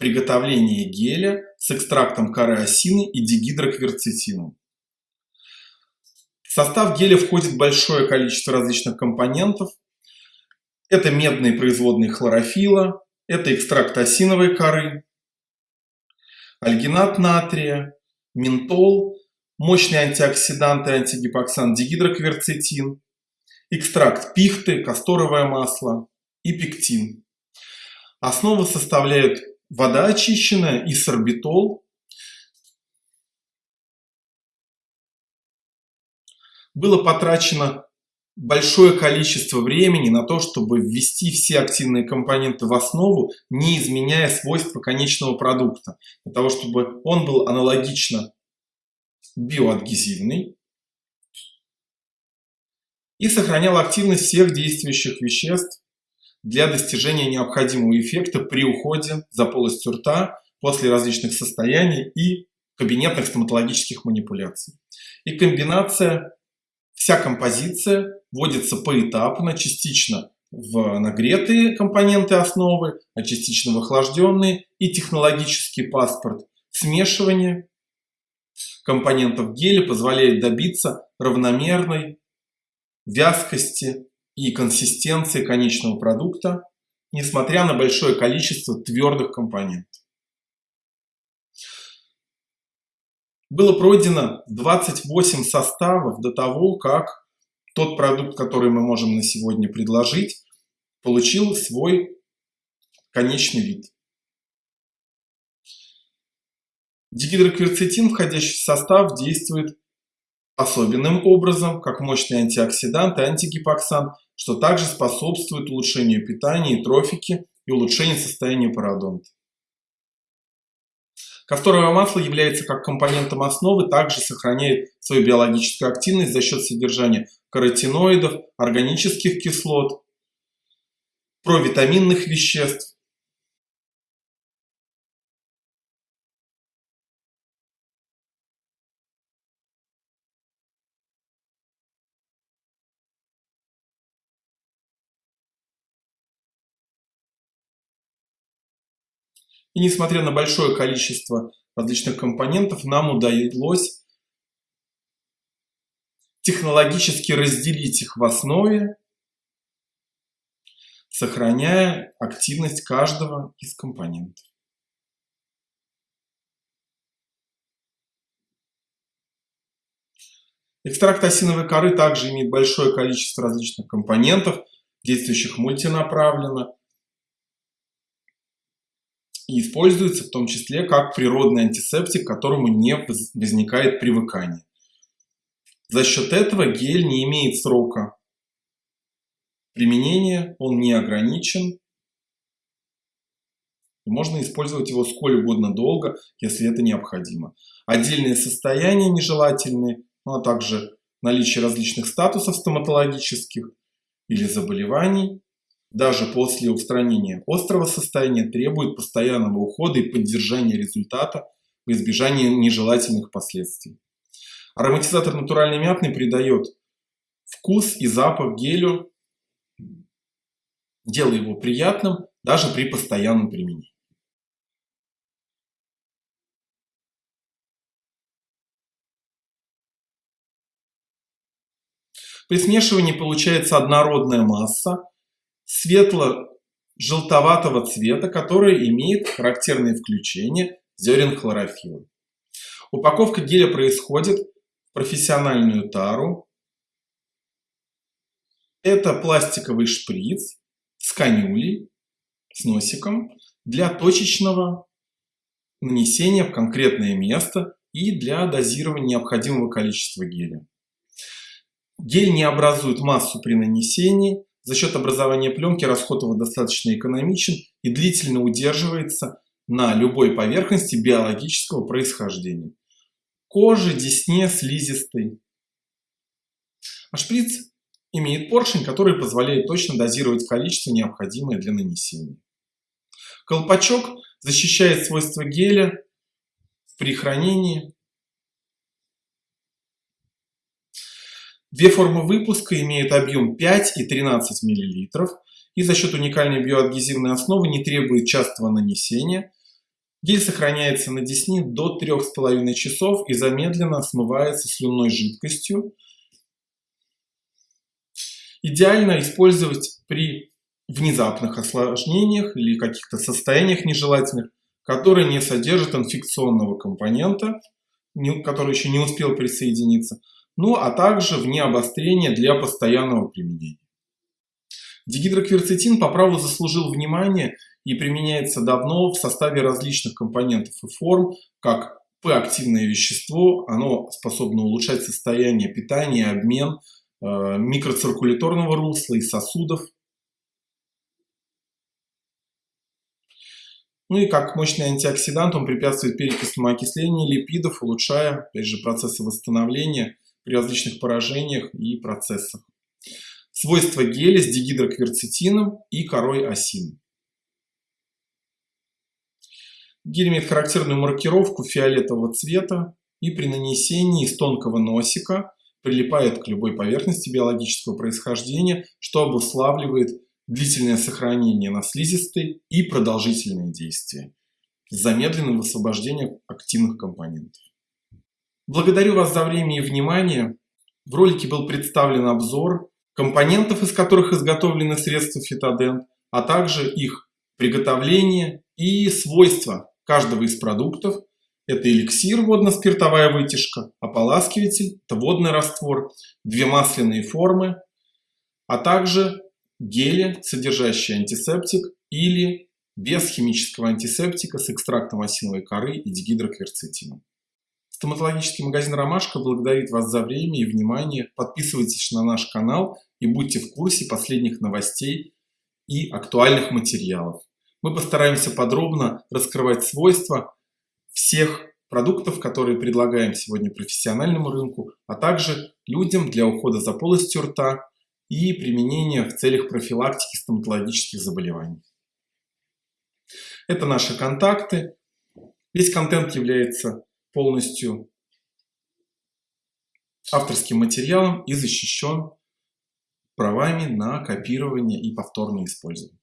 приготовления геля с экстрактом коры осины и дигидрокверцетином. В состав геля входит большое количество различных компонентов. Это медные производные хлорофила, это экстракт осиновой коры, альгинат натрия, ментол, мощные антиоксиданты, антигипоксан, дигидрокверцетин, экстракт пихты, касторовое масло и пектин. Основу составляют вода очищенная и сорбитол. Было потрачено большое количество времени на то, чтобы ввести все активные компоненты в основу, не изменяя свойства конечного продукта, для того, чтобы он был аналогично биоадгезивный и сохранял активность всех действующих веществ для достижения необходимого эффекта при уходе за полостью рта после различных состояний и кабинетных стоматологических манипуляций. И комбинация, вся композиция вводится поэтапно, частично в нагретые компоненты основы, а частично в охлажденные и технологический паспорт смешивания компонентов геля позволяет добиться равномерной вязкости и консистенции конечного продукта, несмотря на большое количество твердых компонентов. Было пройдено 28 составов до того, как тот продукт, который мы можем на сегодня предложить, получил свой конечный вид. Дигидрокверцетин, входящий в состав, действует особенным образом, как мощный антиоксидант и антигипоксан, что также способствует улучшению питания и трофики и улучшению состояния пародонта. Касторовое масло является как компонентом основы, также сохраняет свою биологическую активность за счет содержания каротиноидов, органических кислот, провитаминных веществ, И несмотря на большое количество различных компонентов, нам удалось технологически разделить их в основе, сохраняя активность каждого из компонентов. Экстракт осиновой коры также имеет большое количество различных компонентов, действующих мультинаправленно, и используется в том числе как природный антисептик, к которому не возникает привыкание. За счет этого гель не имеет срока применения, он не ограничен. Можно использовать его сколь угодно долго, если это необходимо. Отдельные состояния нежелательные, ну, а также наличие различных статусов стоматологических или заболеваний даже после устранения острого состояния требует постоянного ухода и поддержания результата в избежании нежелательных последствий. Ароматизатор натуральный мятный придает вкус и запах гелю, делая его приятным даже при постоянном применении. При смешивании получается однородная масса, светло-желтоватого цвета, который имеет характерные включения зерен хлорофилла. Упаковка геля происходит в профессиональную тару. Это пластиковый шприц с канюлей, с носиком для точечного нанесения в конкретное место и для дозирования необходимого количества геля. Гель не образует массу при нанесении, за счет образования пленки расход его достаточно экономичен и длительно удерживается на любой поверхности биологического происхождения. Кожи, десне, слизистой. А шприц имеет поршень, который позволяет точно дозировать количество, необходимое для нанесения. Колпачок защищает свойства геля при хранении Две формы выпуска имеют объем 5 и 13 мл и за счет уникальной биоадгезивной основы не требует частого нанесения. Гель сохраняется на десне до 3,5 часов и замедленно смывается слюнной жидкостью. Идеально использовать при внезапных осложнениях или каких-то состояниях нежелательных, которые не содержат инфекционного компонента, который еще не успел присоединиться, ну а также вне обострения для постоянного применения. Дигидрокверцетин по праву заслужил внимание и применяется давно в составе различных компонентов и форм, как П-активное вещество, оно способно улучшать состояние питания, обмен э, микроциркуляторного русла и сосудов. Ну и как мощный антиоксидант он препятствует перекисному окислению липидов, улучшая, опять же, процессы восстановления при различных поражениях и процессах. Свойства геля с дигидрокверцетином и корой осины. Гель имеет характерную маркировку фиолетового цвета и при нанесении из тонкого носика прилипает к любой поверхности биологического происхождения, что обуславливает длительное сохранение на слизистой и продолжительное действие с замедленным высвобождением активных компонентов. Благодарю вас за время и внимание. В ролике был представлен обзор компонентов, из которых изготовлены средства фитодент, а также их приготовление и свойства каждого из продуктов. Это эликсир, водно-спиртовая вытяжка, ополаскиватель, это водный раствор, две масляные формы, а также гели, содержащие антисептик или без химического антисептика с экстрактом осиновой коры и дигидрокверцетином. Стоматологический магазин «Ромашка» благодарит вас за время и внимание. Подписывайтесь на наш канал и будьте в курсе последних новостей и актуальных материалов. Мы постараемся подробно раскрывать свойства всех продуктов, которые предлагаем сегодня профессиональному рынку, а также людям для ухода за полостью рта и применения в целях профилактики стоматологических заболеваний. Это наши контакты. Весь контент является полностью авторским материалом и защищен правами на копирование и повторное использование.